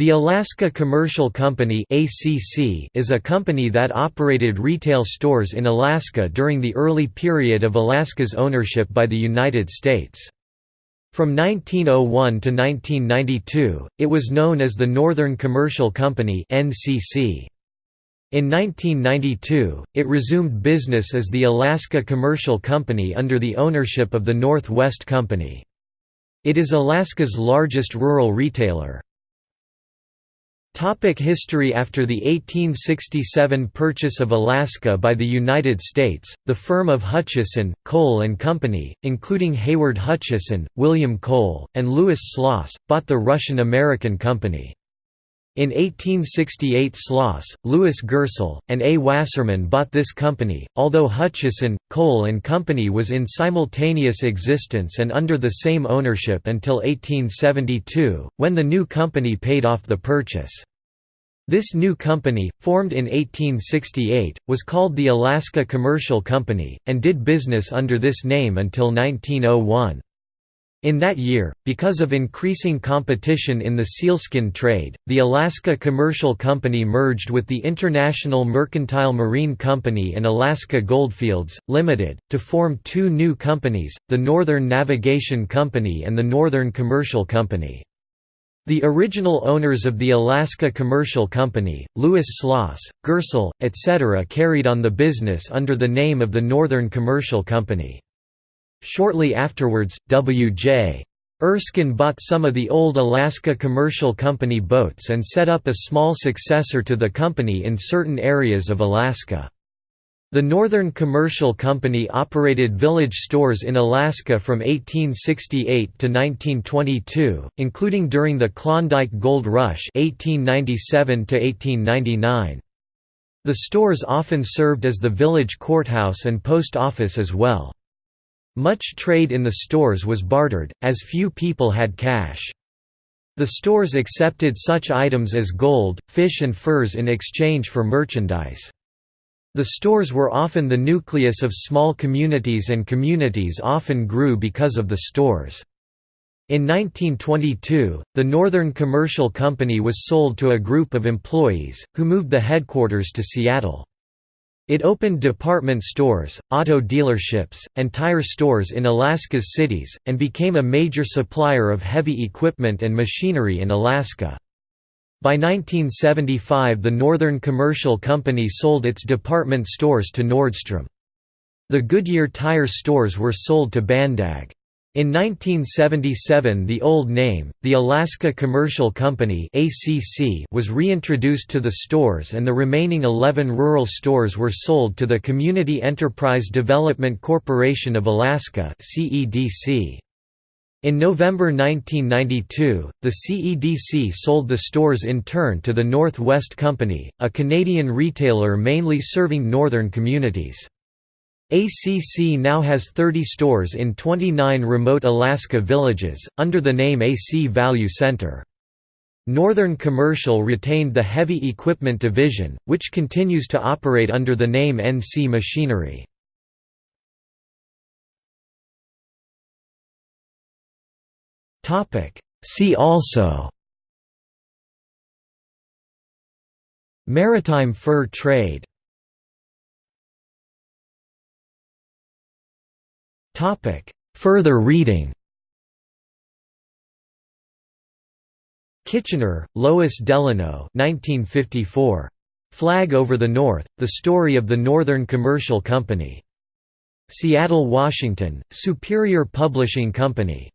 The Alaska Commercial Company is a company that operated retail stores in Alaska during the early period of Alaska's ownership by the United States. From 1901 to 1992, it was known as the Northern Commercial Company In 1992, it resumed business as the Alaska Commercial Company under the ownership of the Northwest Company. It is Alaska's largest rural retailer. Topic history After the 1867 purchase of Alaska by the United States, the firm of Hutchinson, Kohl and Company, including Hayward Hutchinson, William Kohl, and Louis Sloss, bought the Russian-American Company. In 1868 Sloss, Lewis Gerstle, and A. Wasserman bought this company, although Hutchinson, Kohl and Company was in simultaneous existence and under the same ownership until 1872, when the new company paid off the purchase. This new company, formed in 1868, was called the Alaska Commercial Company, and did business under this name until 1901. In that year, because of increasing competition in the sealskin trade, the Alaska Commercial Company merged with the International Mercantile Marine Company and Alaska Goldfields, Limited, to form two new companies, the Northern Navigation Company and the Northern Commercial Company. The original owners of the Alaska Commercial Company, Louis Sloss, Gerstle, etc. carried on the business under the name of the Northern Commercial Company. Shortly afterwards, W.J. Erskine bought some of the old Alaska Commercial Company boats and set up a small successor to the company in certain areas of Alaska. The Northern Commercial Company operated village stores in Alaska from 1868 to 1922, including during the Klondike Gold Rush 1897 -1899. The stores often served as the village courthouse and post office as well. Much trade in the stores was bartered, as few people had cash. The stores accepted such items as gold, fish and furs in exchange for merchandise. The stores were often the nucleus of small communities and communities often grew because of the stores. In 1922, the Northern Commercial Company was sold to a group of employees, who moved the headquarters to Seattle. It opened department stores, auto dealerships, and tire stores in Alaska's cities, and became a major supplier of heavy equipment and machinery in Alaska. By 1975 the Northern Commercial Company sold its department stores to Nordstrom. The Goodyear tire stores were sold to Bandag. In 1977 the old name, the Alaska Commercial Company was reintroduced to the stores and the remaining 11 rural stores were sold to the Community Enterprise Development Corporation of Alaska In November 1992, the CEDC sold the stores in turn to the Northwest Company, a Canadian retailer mainly serving northern communities. ACC now has 30 stores in 29 remote Alaska villages, under the name AC Value Center. Northern Commercial retained the Heavy Equipment Division, which continues to operate under the name NC Machinery. See also Maritime fur trade Further reading Kitchener, Lois Delano 1954. Flag over the North, The Story of the Northern Commercial Company. Seattle, Washington, Superior Publishing Company.